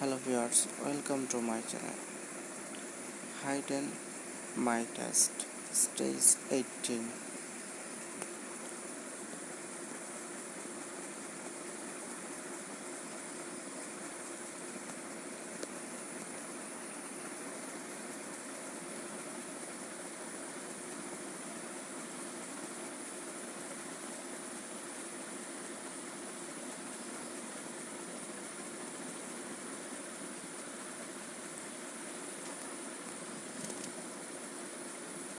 hello viewers welcome to my channel. Hide and my test stage 18